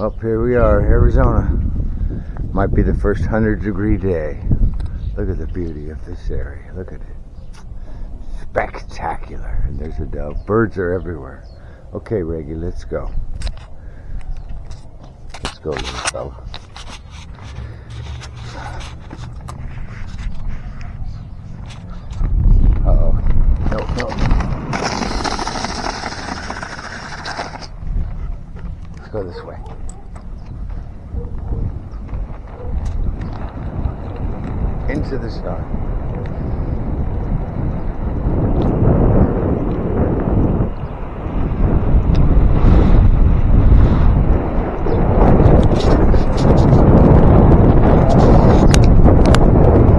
Up here we are, Arizona. Might be the first 100 degree day. Look at the beauty of this area. Look at it. Spectacular. And there's a dove. Birds are everywhere. Okay, Reggie, let's go. Let's go, little fella. go this way. into the star.